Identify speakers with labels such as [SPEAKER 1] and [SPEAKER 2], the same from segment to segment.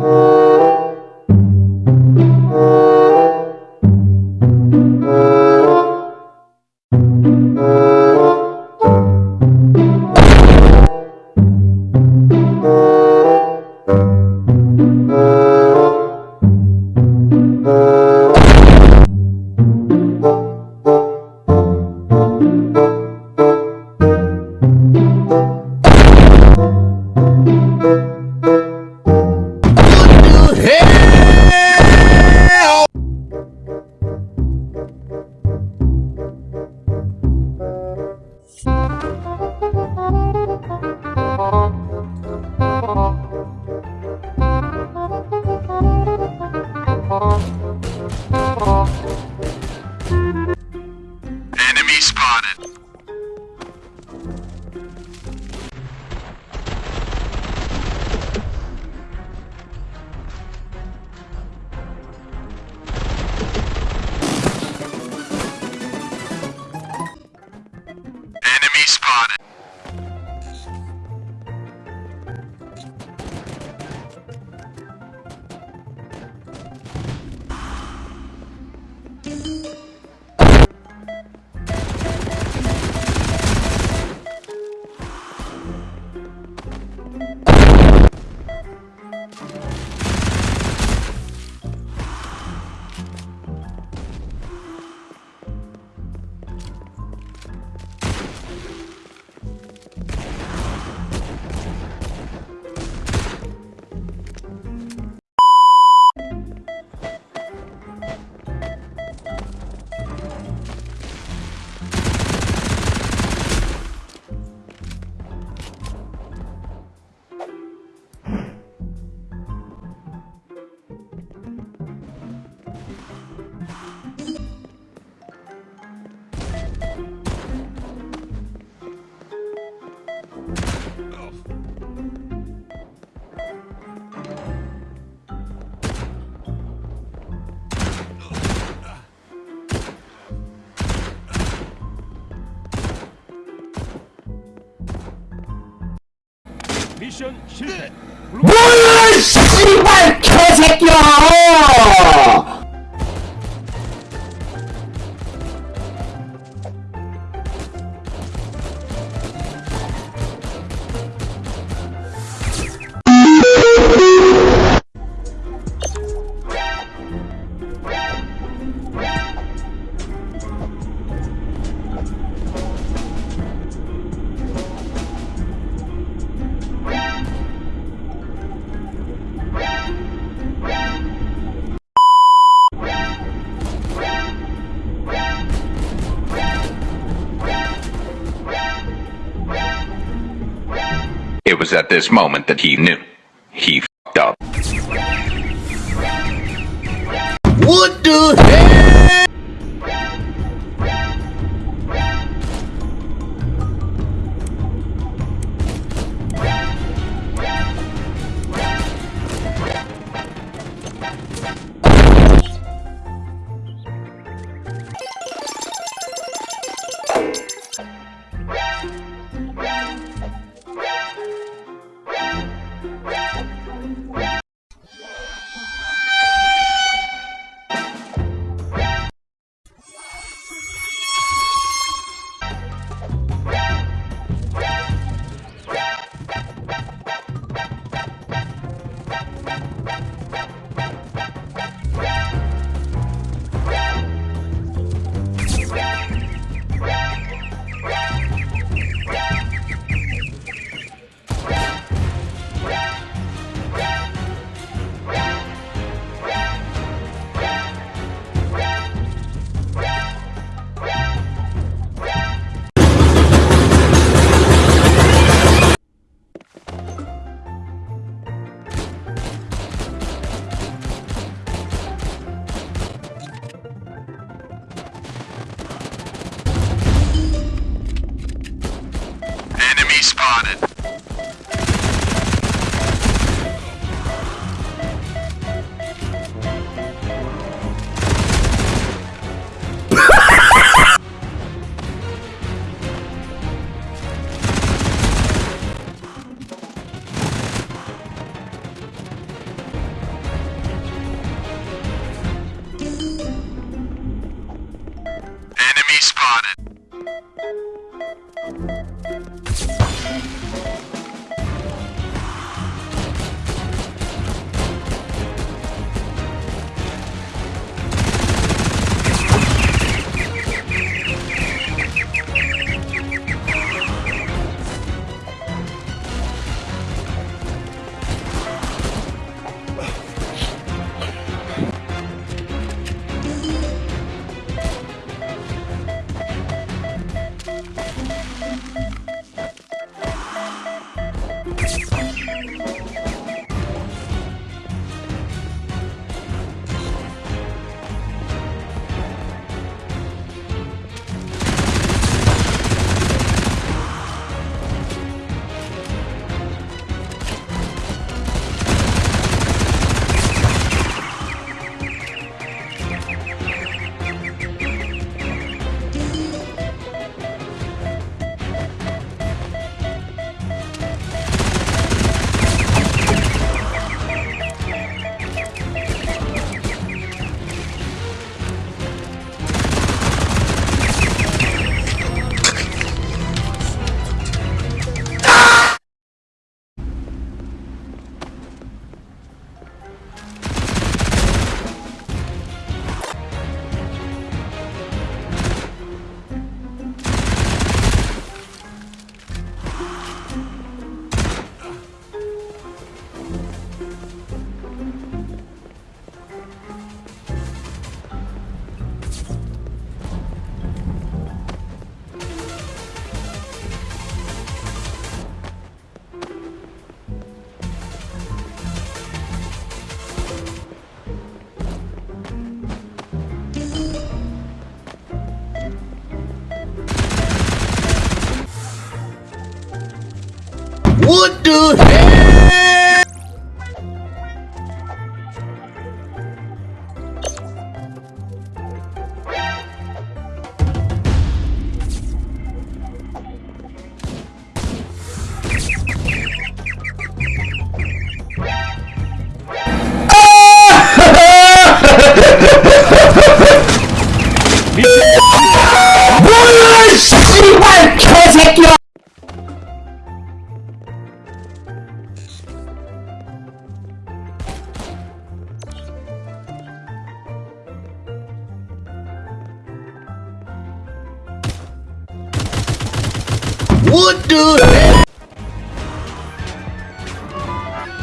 [SPEAKER 1] Enemy
[SPEAKER 2] 미션 실패.
[SPEAKER 3] 뭐야 씨발 개새끼야
[SPEAKER 4] It was at this moment that he knew. He fucked up.
[SPEAKER 1] Spotted.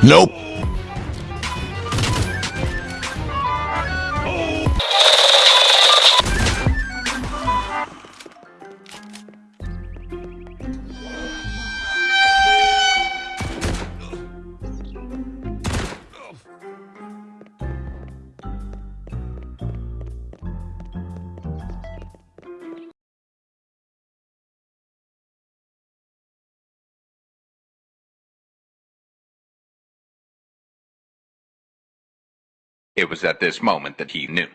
[SPEAKER 1] Nope.
[SPEAKER 4] It was at this moment that he knew.